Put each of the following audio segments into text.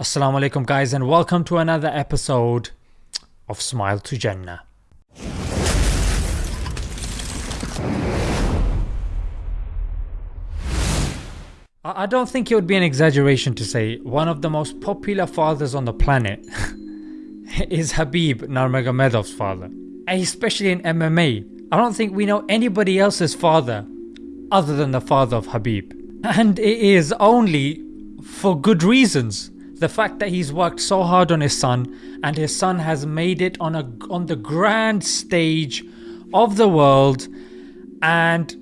Assalamu alaikum, guys, and welcome to another episode of Smile to Jannah. I don't think it would be an exaggeration to say one of the most popular fathers on the planet is Khabib Nurmagomedov's father, especially in MMA. I don't think we know anybody else's father other than the father of Habib. And it is only for good reasons. The fact that he's worked so hard on his son and his son has made it on a on the grand stage of the world and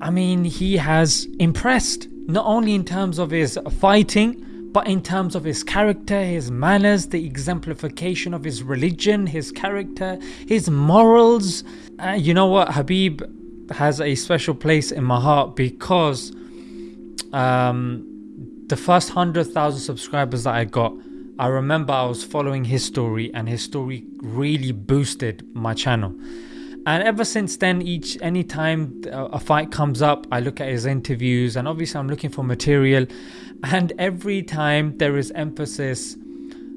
I mean he has impressed not only in terms of his fighting but in terms of his character, his manners, the exemplification of his religion, his character, his morals. Uh, you know what? Habib has a special place in my heart because um, the first 100,000 subscribers that I got, I remember I was following his story and his story really boosted my channel. And ever since then, each anytime a fight comes up, I look at his interviews and obviously I'm looking for material. And every time there is emphasis,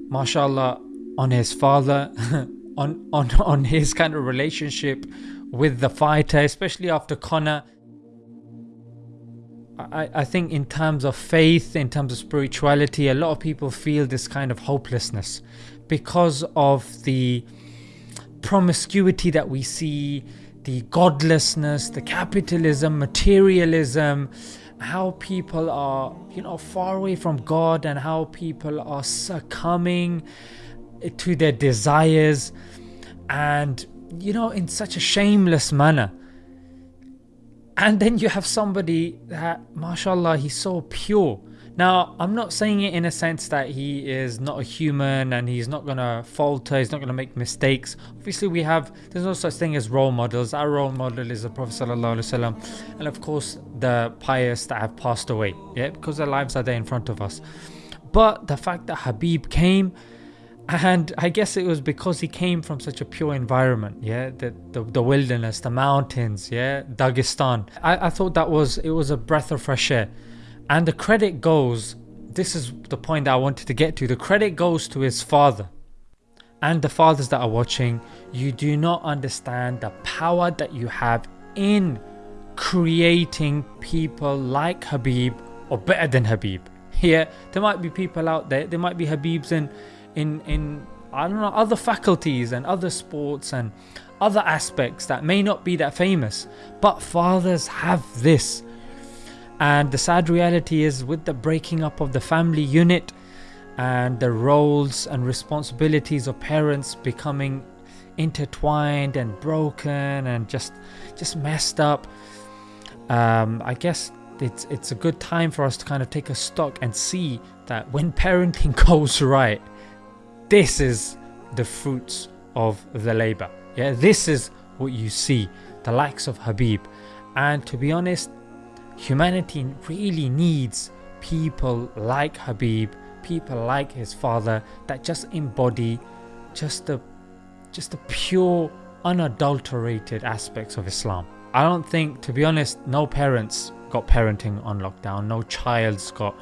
mashallah, on his father, on, on, on his kind of relationship with the fighter, especially after Conor. I, I think in terms of faith, in terms of spirituality, a lot of people feel this kind of hopelessness because of the promiscuity that we see, the godlessness, the capitalism, materialism, how people are, you know, far away from God and how people are succumbing to their desires and, you know, in such a shameless manner. And then you have somebody that, mashallah, he's so pure now, I'm not saying it in a sense that he is not a human and he's not gonna falter, he's not gonna make mistakes. Obviously, we have there's no such thing as role models. Our role model is the Prophet Wasallam, and of course the pious that have passed away, yeah, because their lives are there in front of us. But the fact that Habib came, and I guess it was because he came from such a pure environment, yeah, the the, the wilderness, the mountains, yeah, Dagestan. I, I thought that was it was a breath of fresh air and the credit goes, this is the point that I wanted to get to. The credit goes to his father and the fathers that are watching. You do not understand the power that you have in creating people like Habib or better than Habib. Here, there might be people out there, there might be Habibs in, in, in I don't know, other faculties and other sports and other aspects that may not be that famous. But fathers have this and the sad reality is, with the breaking up of the family unit and the roles and responsibilities of parents becoming intertwined and broken and just just messed up, um, I guess it's it's a good time for us to kind of take a stock and see that when parenting goes right, this is the fruits of the labor. Yeah, this is what you see, the likes of Habib. And to be honest, Humanity really needs people like Habib, people like his father that just embody just the just the pure unadulterated aspects of Islam. I don't think to be honest no parents got parenting on lockdown, no child's got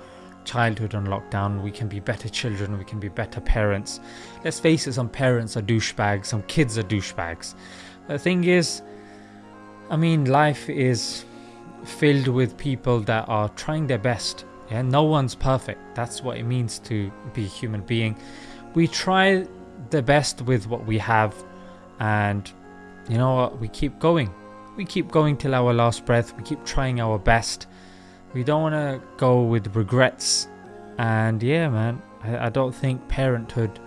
childhood on lockdown. We can be better children, we can be better parents. Let's face it, some parents are douchebags, some kids are douchebags. The thing is, I mean, life is filled with people that are trying their best. Yeah, no one's perfect. That's what it means to be a human being. We try the best with what we have, and you know what? We keep going. We keep going till our last breath. We keep trying our best. We don't want to go with regrets. And yeah, man, I, I don't think parenthood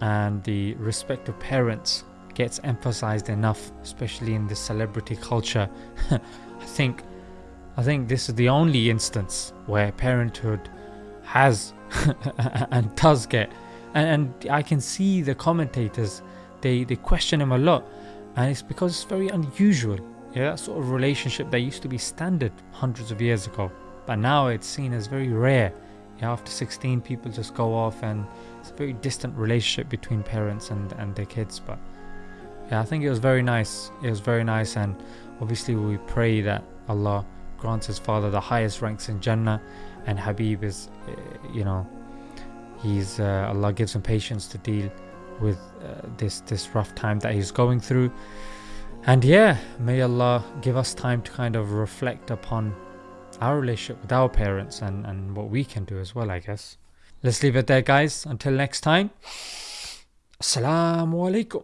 and the respect of parents gets emphasized enough, especially in the celebrity culture. I think I think this is the only instance where parenthood has and does get and, and, I can see the commentators they, they question him a lot and it's because it's very unusual. Yeah, that sort of relationship that used to be standard hundreds of years ago. But now it's seen as very rare. Yeah, after 16 people just go off and it's a very distant relationship between parents and, and their kids. But yeah, I think it was very nice. It was very nice and obviously we pray that Allah grants his father the highest ranks in Jannah, and Habib is, eh, you know, he's uh, Allah gives him patience to deal with uh, this this rough time that he's going through. And yeah, may Allah give us time to kind of reflect upon our relationship with our parents and, and what we can do as well, I guess. Let's leave it there, guys. Until next time. Assalamu alaikum.